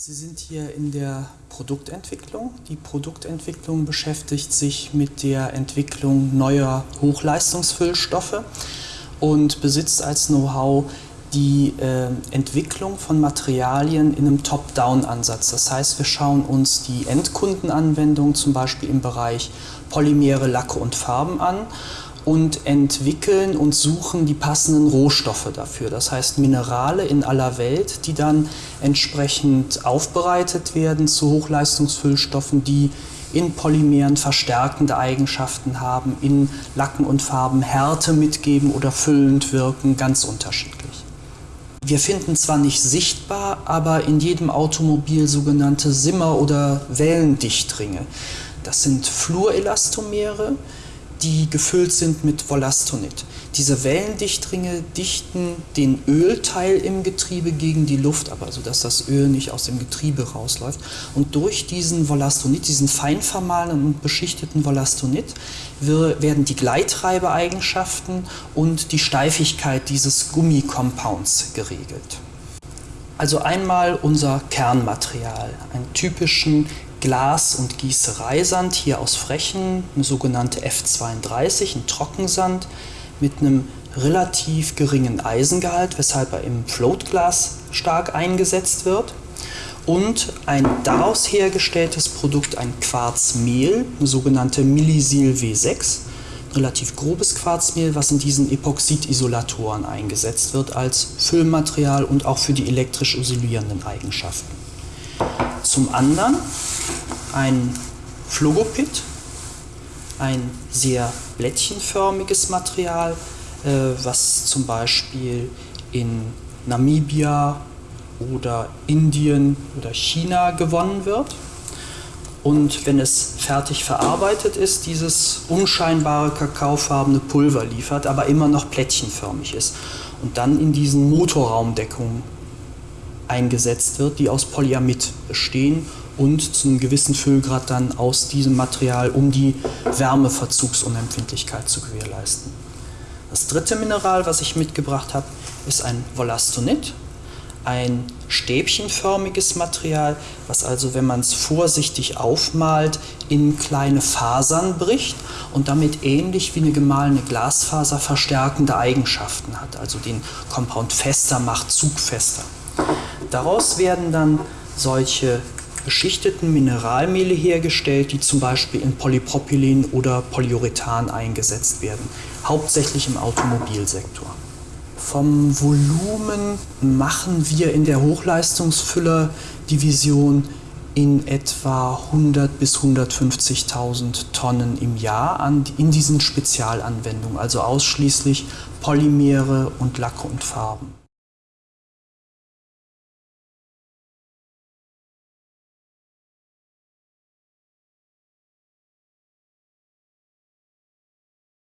Sie sind hier in der Produktentwicklung. Die Produktentwicklung beschäftigt sich mit der Entwicklung neuer Hochleistungsfüllstoffe und besitzt als Know-how die äh, Entwicklung von Materialien in einem Top-Down-Ansatz. Das heißt, wir schauen uns die Endkundenanwendung zum Beispiel im Bereich Polymere, Lacke und Farben an und entwickeln und suchen die passenden Rohstoffe dafür. Das heißt Minerale in aller Welt, die dann entsprechend aufbereitet werden zu Hochleistungsfüllstoffen, die in Polymeren verstärkende Eigenschaften haben, in Lacken und Farben Härte mitgeben oder füllend wirken, ganz unterschiedlich. Wir finden zwar nicht sichtbar, aber in jedem Automobil sogenannte Simmer- oder Wellendichtringe. Das sind Fluorelastomere, die gefüllt sind mit Volastonit. Diese Wellendichtringe dichten den Ölteil im Getriebe gegen die Luft, aber so dass das Öl nicht aus dem Getriebe rausläuft. Und durch diesen Volastonit, diesen fein vermahlenen und beschichteten Volastonit, werden die Gleittreibeeigenschaften und die Steifigkeit dieses Gummicompounds geregelt. Also einmal unser Kernmaterial, einen typischen Glas- und Gießereisand hier aus Frechen, eine sogenannte F32, ein Trockensand mit einem relativ geringen Eisengehalt, weshalb er im Floatglas stark eingesetzt wird. Und ein daraus hergestelltes Produkt, ein Quarzmehl, eine sogenannte Millisil W6, relativ grobes Quarzmehl, was in diesen Epoxidisolatoren eingesetzt wird als Füllmaterial und auch für die elektrisch isolierenden Eigenschaften. Zum anderen ein Phlogopit, ein sehr blättchenförmiges Material, äh, was zum Beispiel in Namibia oder Indien oder China gewonnen wird. Und wenn es fertig verarbeitet ist, dieses unscheinbare kakaofarbene Pulver liefert, aber immer noch plättchenförmig ist und dann in diesen Motorraumdeckungen eingesetzt wird, die aus Polyamid bestehen und zu einem gewissen Füllgrad dann aus diesem Material, um die Wärmeverzugsunempfindlichkeit zu gewährleisten. Das dritte Mineral, was ich mitgebracht habe, ist ein Volastonit, ein stäbchenförmiges Material, was also, wenn man es vorsichtig aufmalt, in kleine Fasern bricht und damit ähnlich wie eine gemahlene Glasfaser verstärkende Eigenschaften hat, also den Compound fester macht, zugfester. Daraus werden dann solche beschichteten Mineralmehle hergestellt, die zum Beispiel in Polypropylen oder Polyurethan eingesetzt werden, hauptsächlich im Automobilsektor. Vom Volumen machen wir in der Hochleistungsfüller-Division in etwa 100 bis 150.000 Tonnen im Jahr an, in diesen Spezialanwendungen, also ausschließlich Polymere und Lacke und Farben.